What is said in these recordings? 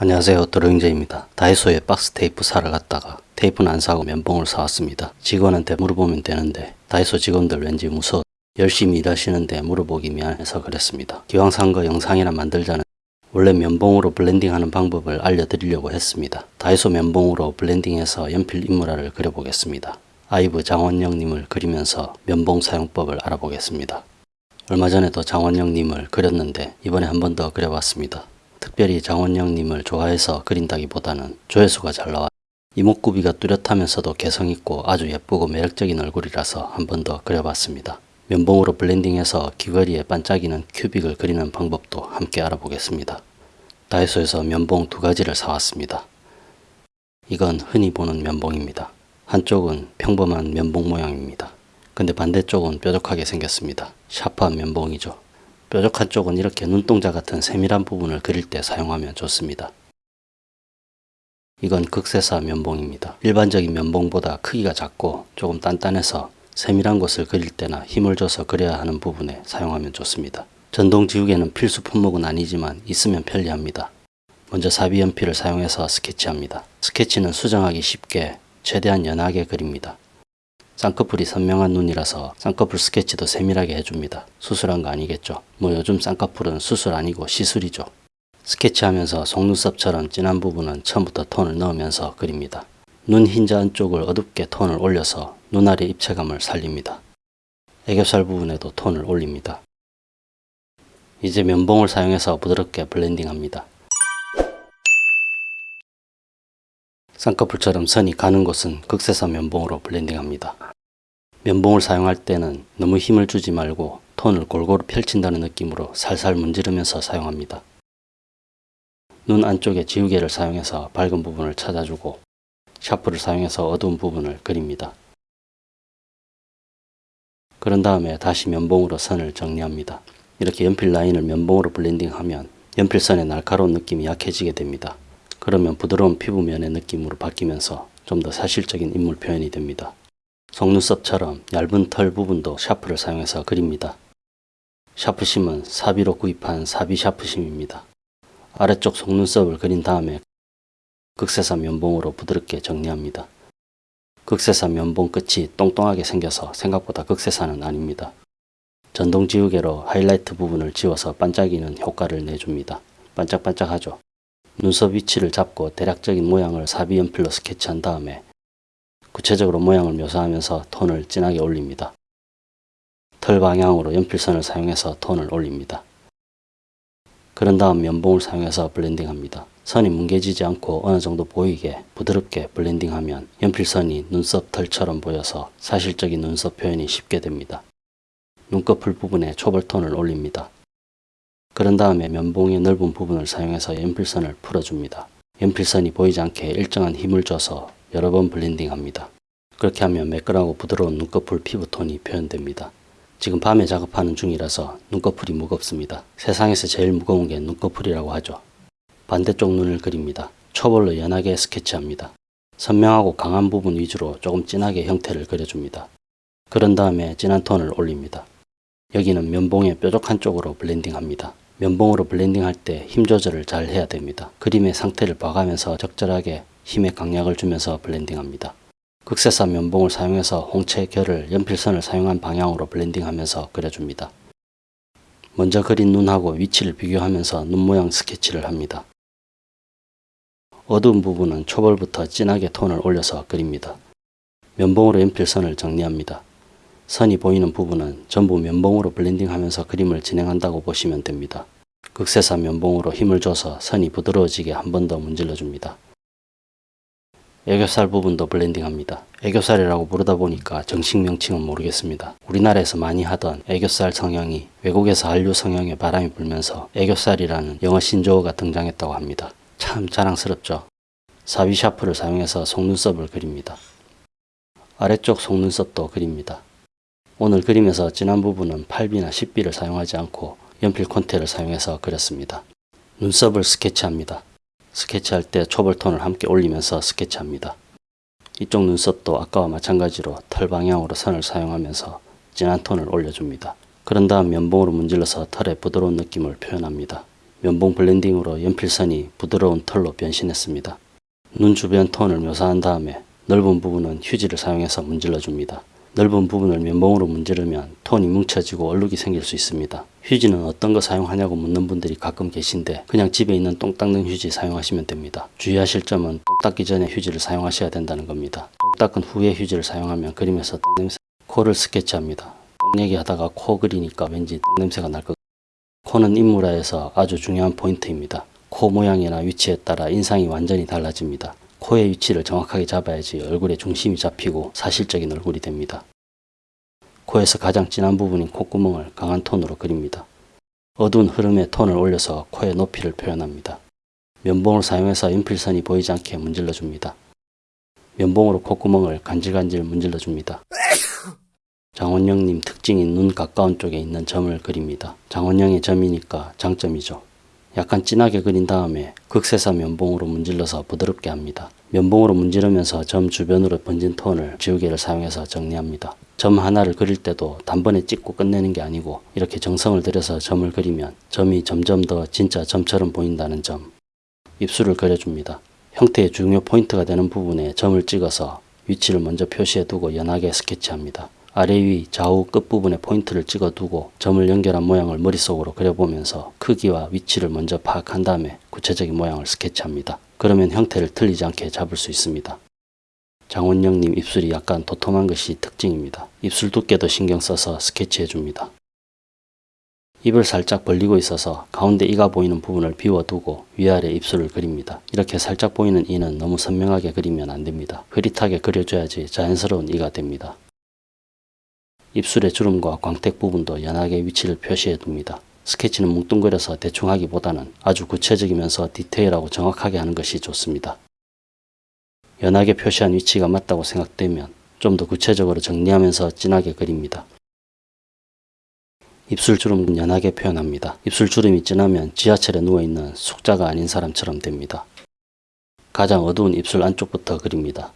안녕하세요 드로잉제입니다. 다이소에 박스 테이프 사러 갔다가 테이프는 안 사고 면봉을 사왔습니다. 직원한테 물어보면 되는데 다이소 직원들 왠지 무서워 열심히 일하시는데 물어보기 미안해서 그랬습니다. 기왕 산 거 영상이나 만들자는 원래 면봉으로 블렌딩하는 방법을 알려드리려고 했습니다. 다이소 면봉으로 블렌딩해서 연필 인물화를 그려보겠습니다. 아이브 장원영님을 그리면서 면봉 사용법을 알아보겠습니다. 얼마 전에도 장원영님을 그렸는데 이번에 한 번 더 그려봤습니다. 특별히 장원영님을 좋아해서 그린다기보다는 조회수가 잘 나와 이목구비가 뚜렷하면서도 개성있고 아주 예쁘고 매력적인 얼굴이라서 한 번 더 그려봤습니다. 면봉으로 블렌딩해서 귀걸이에 반짝이는 큐빅을 그리는 방법도 함께 알아보겠습니다. 다이소에서 면봉 두 가지를 사왔습니다. 이건 흔히 보는 면봉입니다. 한쪽은 평범한 면봉 모양입니다. 근데 반대쪽은 뾰족하게 생겼습니다. 샤프한 면봉이죠. 뾰족한 쪽은 이렇게 눈동자 같은 세밀한 부분을 그릴 때 사용하면 좋습니다. 이건 극세사 면봉입니다. 일반적인 면봉보다 크기가 작고 조금 단단해서 세밀한 곳을 그릴 때나 힘을 줘서 그려야 하는 부분에 사용하면 좋습니다. 전동 지우개는 필수 품목은 아니지만 있으면 편리합니다. 먼저 사비 연필을 사용해서 스케치합니다. 스케치는 수정하기 쉽게 최대한 연하게 그립니다. 쌍꺼풀이 선명한 눈이라서 쌍꺼풀 스케치도 세밀하게 해줍니다. 수술한 거 아니겠죠? 뭐 요즘 쌍꺼풀은 수술 아니고 시술이죠. 스케치하면서 속눈썹처럼 진한 부분은 처음부터 톤을 넣으면서 그립니다. 눈 흰자 안쪽을 어둡게 톤을 올려서 눈알의 입체감을 살립니다. 애교살 부분에도 톤을 올립니다. 이제 면봉을 사용해서 부드럽게 블렌딩합니다. 쌍꺼풀처럼 선이 가는 곳은 극세사 면봉으로 블렌딩합니다. 면봉을 사용할 때는 너무 힘을 주지 말고 톤을 골고루 펼친다는 느낌으로 살살 문지르면서 사용합니다. 눈 안쪽에 지우개를 사용해서 밝은 부분을 찾아주고 샤프를 사용해서 어두운 부분을 그립니다. 그런 다음에 다시 면봉으로 선을 정리합니다. 이렇게 연필 라인을 면봉으로 블렌딩하면 연필선의 날카로운 느낌이 약해지게 됩니다. 그러면 부드러운 피부면의 느낌으로 바뀌면서 좀 더 사실적인 인물 표현이 됩니다. 속눈썹처럼 얇은 털 부분도 샤프를 사용해서 그립니다. 샤프심은 사비로 구입한 사비 샤프심입니다. 아래쪽 속눈썹을 그린 다음에 극세사 면봉으로 부드럽게 정리합니다. 극세사 면봉 끝이 똥똥하게 생겨서 생각보다 극세사는 아닙니다. 전동 지우개로 하이라이트 부분을 지워서 반짝이는 효과를 내줍니다. 반짝반짝하죠. 눈썹 위치를 잡고 대략적인 모양을 사비 연필로 스케치한 다음에 구체적으로 모양을 묘사하면서 톤을 진하게 올립니다. 털 방향으로 연필선을 사용해서 톤을 올립니다. 그런 다음 면봉을 사용해서 블렌딩합니다. 선이 뭉개지지 않고 어느 정도 보이게 부드럽게 블렌딩하면 연필선이 눈썹 털처럼 보여서 사실적인 눈썹 표현이 쉽게 됩니다. 눈꺼풀 부분에 초벌톤을 올립니다. 그런 다음에 면봉의 넓은 부분을 사용해서 연필선을 풀어줍니다. 연필선이 보이지 않게 일정한 힘을 줘서 여러 번 블렌딩합니다. 그렇게 하면 매끈하고 부드러운 눈꺼풀 피부톤이 표현됩니다. 지금 밤에 작업하는 중이라서 눈꺼풀이 무겁습니다. 세상에서 제일 무거운 게 눈꺼풀이라고 하죠. 반대쪽 눈을 그립니다. 초벌로 연하게 스케치합니다. 선명하고 강한 부분 위주로 조금 진하게 형태를 그려줍니다. 그런 다음에 진한 톤을 올립니다. 여기는 면봉의 뾰족한 쪽으로 블렌딩합니다. 면봉으로 블렌딩할 때 힘 조절을 잘 해야 됩니다. 그림의 상태를 봐가면서 적절하게 힘의 강약을 주면서 블렌딩합니다. 극세사 면봉을 사용해서 홍채 결을 연필선을 사용한 방향으로 블렌딩하면서 그려줍니다. 먼저 그린 눈하고 위치를 비교하면서 눈 모양 스케치를 합니다. 어두운 부분은 초벌부터 진하게 톤을 올려서 그립니다. 면봉으로 연필선을 정리합니다. 선이 보이는 부분은 전부 면봉으로 블렌딩하면서 그림을 진행한다고 보시면 됩니다. 극세사 면봉으로 힘을 줘서 선이 부드러워지게 한 번 더 문질러 줍니다. 애교살 부분도 블렌딩합니다. 애교살이라고 부르다 보니까 정식 명칭은 모르겠습니다. 우리나라에서 많이 하던 애교살 성형이 외국에서 한류 성형에 바람이 불면서 애교살이라는 영어 신조어가 등장했다고 합니다. 참 자랑스럽죠. 사비 샤프를 사용해서 속눈썹을 그립니다. 아래쪽 속눈썹도 그립니다. 오늘 그림에서 진한 부분은 8B나 10B를 사용하지 않고 연필 콘테를 사용해서 그렸습니다. 눈썹을 스케치합니다. 스케치할 때 초벌톤을 함께 올리면서 스케치합니다. 이쪽 눈썹도 아까와 마찬가지로 털 방향으로 선을 사용하면서 진한 톤을 올려줍니다. 그런 다음 면봉으로 문질러서 털의 부드러운 느낌을 표현합니다. 면봉 블렌딩으로 연필선이 부드러운 털로 변신했습니다. 눈 주변 톤을 묘사한 다음에 넓은 부분은 휴지를 사용해서 문질러 줍니다. 넓은 부분을 면봉으로 문지르면 톤이 뭉쳐지고 얼룩이 생길 수 있습니다. 휴지는 어떤 거 사용하냐고 묻는 분들이 가끔 계신데 그냥 집에 있는 똥 닦는 휴지 사용하시면 됩니다. 주의하실 점은 똥 닦기 전에 휴지를 사용하셔야 된다는 겁니다. 똥 닦은 후에 휴지를 사용하면 그림에서 똥 냄새 코를 스케치합니다. 똥 얘기하다가 코 그리니까 왠지 똥 냄새가 날 것 코는 인물화에서 아주 중요한 포인트입니다. 코 모양이나 위치에 따라 인상이 완전히 달라집니다. 코의 위치를 정확하게 잡아야지 얼굴의 중심이 잡히고 사실적인 얼굴이 됩니다. 코에서 가장 진한 부분인 콧구멍을 강한 톤으로 그립니다. 어두운 흐름의 톤을 올려서 코의 높이를 표현합니다. 면봉을 사용해서 연필선이 보이지 않게 문질러 줍니다. 면봉으로 콧구멍을 간질간질 문질러 줍니다. 장원영님 특징인 눈 가까운 쪽에 있는 점을 그립니다. 장원영의 점이니까 장점이죠. 약간 진하게 그린 다음에 극세사 면봉으로 문질러서 부드럽게 합니다. 면봉으로 문지르면서 점 주변으로 번진 톤을 지우개를 사용해서 정리합니다. 점 하나를 그릴 때도 단번에 찍고 끝내는 게 아니고 이렇게 정성을 들여서 점을 그리면 점이 점점 더 진짜 점처럼 보인다는 점. 입술을 그려줍니다. 형태의 중요 포인트가 되는 부분에 점을 찍어서 위치를 먼저 표시해 두고 연하게 스케치합니다. 아래 위 좌우 끝부분에 포인트를 찍어 두고 점을 연결한 모양을 머릿속으로 그려보면서 크기와 위치를 먼저 파악한 다음에 구체적인 모양을 스케치합니다. 그러면 형태를 틀리지 않게 잡을 수 있습니다. 장원영님 입술이 약간 도톰한 것이 특징입니다. 입술 두께도 신경 써서 스케치해 줍니다. 입을 살짝 벌리고 있어서 가운데 이가 보이는 부분을 비워두고 위아래 입술을 그립니다. 이렇게 살짝 보이는 이는 너무 선명하게 그리면 안됩니다. 흐릿하게 그려줘야지 자연스러운 이가 됩니다. 입술의 주름과 광택 부분도 연하게 위치를 표시해 둡니다. 스케치는 뭉뚱그려서 대충 하기보다는 아주 구체적이면서 디테일하고 정확하게 하는 것이 좋습니다. 연하게 표시한 위치가 맞다고 생각되면 좀 더 구체적으로 정리하면서 진하게 그립니다. 입술 주름은 연하게 표현합니다. 입술 주름이 진하면 지하철에 누워있는 숙자가 아닌 사람처럼 됩니다. 가장 어두운 입술 안쪽부터 그립니다.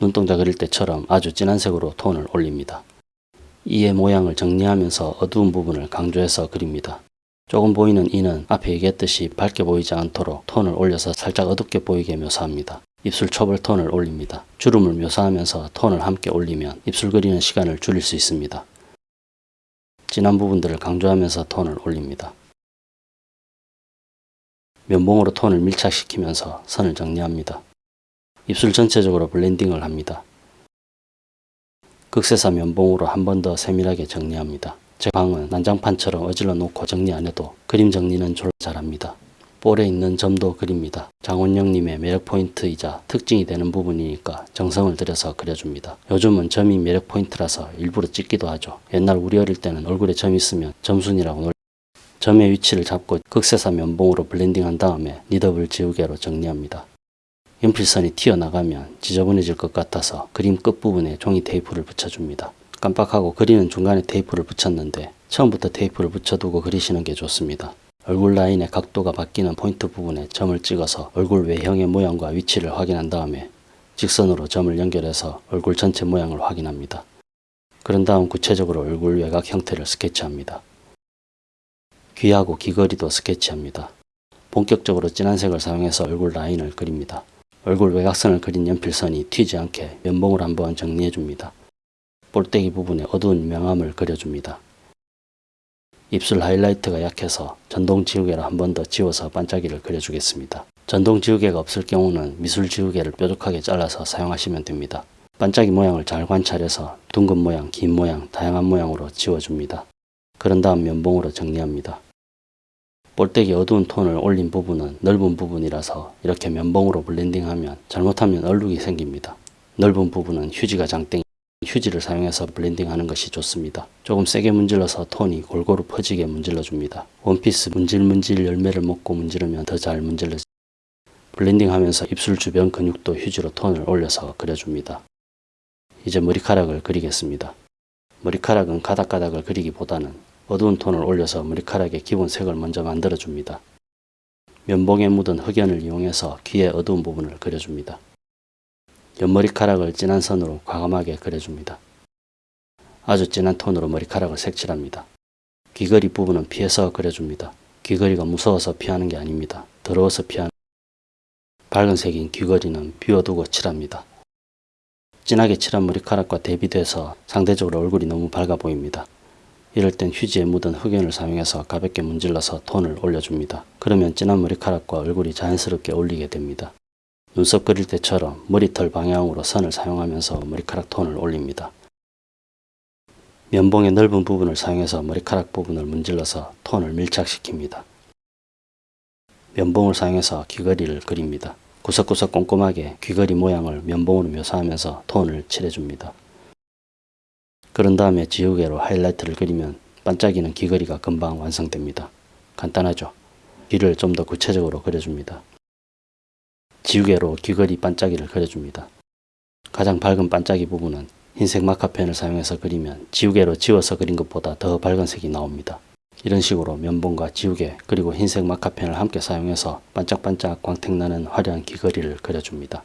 눈동자 그릴 때처럼 아주 진한 색으로 톤을 올립니다. 이의 모양을 정리하면서 어두운 부분을 강조해서 그립니다. 조금 보이는 이는 앞에 얘기했듯이 밝게 보이지 않도록 톤을 올려서 살짝 어둡게 보이게 묘사합니다. 입술 초벌 톤을 올립니다. 주름을 묘사하면서 톤을 함께 올리면 입술 그리는 시간을 줄일 수 있습니다. 진한 부분들을 강조하면서 톤을 올립니다. 면봉으로 톤을 밀착시키면서 선을 정리합니다. 입술 전체적으로 블렌딩을 합니다. 극세사 면봉으로 한 번 더 세밀하게 정리합니다. 제 방은 난장판처럼 어질러 놓고 정리 안 해도 그림 정리는 졸라 잘합니다. 볼에 있는 점도 그립니다. 장원영님의 매력 포인트이자 특징이 되는 부분이니까 정성을 들여서 그려줍니다. 요즘은 점이 매력 포인트라서 일부러 찍기도 하죠. 옛날 우리 어릴 때는 얼굴에 점 있으면 점순이라고 놀 점의 위치를 잡고 극세사 면봉으로 블렌딩한 다음에 kneadable 지우개로 정리합니다. 연필선이 튀어나가면 지저분해질 것 같아서 그림 끝부분에 종이 테이프를 붙여줍니다. 깜빡하고 그리는 중간에 테이프를 붙였는데 처음부터 테이프를 붙여두고 그리시는 게 좋습니다. 얼굴 라인의 각도가 바뀌는 포인트 부분에 점을 찍어서 얼굴 외형의 모양과 위치를 확인한 다음에 직선으로 점을 연결해서 얼굴 전체 모양을 확인합니다. 그런 다음 구체적으로 얼굴 외곽 형태를 스케치합니다. 귀하고 귀걸이도 스케치합니다. 본격적으로 진한 색을 사용해서 얼굴 라인을 그립니다. 얼굴 외곽선을 그린 연필선이 튀지 않게 면봉을 한번 정리해 줍니다. 볼때기 부분에 어두운 명암을 그려줍니다. 입술 하이라이트가 약해서 전동 지우개로 한번 더 지워서 반짝이를 그려주겠습니다. 전동 지우개가 없을 경우는 미술 지우개를 뾰족하게 잘라서 사용하시면 됩니다. 반짝이 모양을 잘 관찰해서 둥근 모양, 긴 모양, 다양한 모양으로 지워줍니다. 그런 다음 면봉으로 정리합니다. 볼때기 어두운 톤을 올린 부분은 넓은 부분이라서 이렇게 면봉으로 블렌딩하면 잘못하면 얼룩이 생깁니다. 넓은 부분은 휴지가 장땡 휴지를 사용해서 블렌딩하는 것이 좋습니다. 조금 세게 문질러서 톤이 골고루 퍼지게 문질러 줍니다. 원피스 문질문질 열매를 먹고 문지르면 더 잘 문질러지 블렌딩하면서 입술 주변 근육도 휴지로 톤을 올려서 그려줍니다. 이제 머리카락을 그리겠습니다. 머리카락은 가닥가닥을 그리기보다는 어두운 톤을 올려서 머리카락의 기본 색을 먼저 만들어줍니다. 면봉에 묻은 흑연을 이용해서 귀의 어두운 부분을 그려줍니다. 옆머리카락을 진한 선으로 과감하게 그려줍니다. 아주 진한 톤으로 머리카락을 색칠합니다. 귀걸이 부분은 피해서 그려줍니다. 귀걸이가 무서워서 피하는 게 아닙니다. 더러워서 피하는 밝은 색인 귀걸이는 비워두고 칠합니다. 진하게 칠한 머리카락과 대비돼서 상대적으로 얼굴이 너무 밝아 보입니다. 이럴 땐 휴지에 묻은 흑연을 사용해서 가볍게 문질러서 톤을 올려줍니다. 그러면 진한 머리카락과 얼굴이 자연스럽게 어울리게 됩니다. 눈썹 그릴 때처럼 머리털 방향으로 선을 사용하면서 머리카락 톤을 올립니다. 면봉의 넓은 부분을 사용해서 머리카락 부분을 문질러서 톤을 밀착시킵니다. 면봉을 사용해서 귀걸이를 그립니다. 구석구석 꼼꼼하게 귀걸이 모양을 면봉으로 묘사하면서 톤을 칠해줍니다. 그런 다음에 지우개로 하이라이트를 그리면 반짝이는 귀걸이가 금방 완성됩니다. 간단하죠? 귀를 좀 더 구체적으로 그려줍니다. 지우개로 귀걸이 반짝이를 그려줍니다. 가장 밝은 반짝이 부분은 흰색 마카펜을 사용해서 그리면 지우개로 지워서 그린 것보다 더 밝은 색이 나옵니다. 이런 식으로 면봉과 지우개 그리고 흰색 마카펜을 함께 사용해서 반짝반짝 광택나는 화려한 귀걸이를 그려줍니다.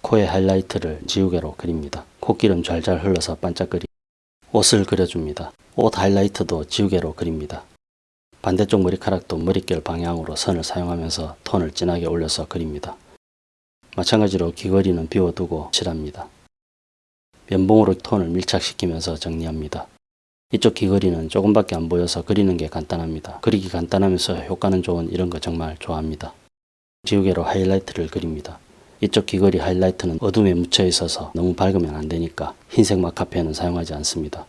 코에 하이라이트를 지우개로 그립니다. 코기름 잘잘 흘러서 반짝거리 옷을 그려줍니다. 옷 하이라이트도 지우개로 그립니다. 반대쪽 머리카락도 머릿결 방향으로 선을 사용하면서 톤을 진하게 올려서 그립니다. 마찬가지로 귀걸이는 비워두고 칠합니다. 면봉으로 톤을 밀착시키면서 정리합니다. 이쪽 귀걸이는 조금밖에 안 보여서 그리는 게 간단합니다. 그리기 간단하면서 효과는 좋은 이런 거 정말 좋아합니다. 지우개로 하이라이트를 그립니다. 이쪽 귀걸이 하이라이트는 어둠에 묻혀 있어서 너무 밝으면 안 되니까 흰색 마카펜은 사용하지 않습니다.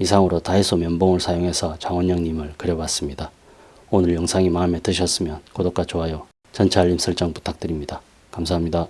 이상으로 다이소 면봉을 사용해서 장원영님을 그려봤습니다. 오늘 영상이 마음에 드셨으면 구독과 좋아요, 전체 알림 설정 부탁드립니다. 감사합니다.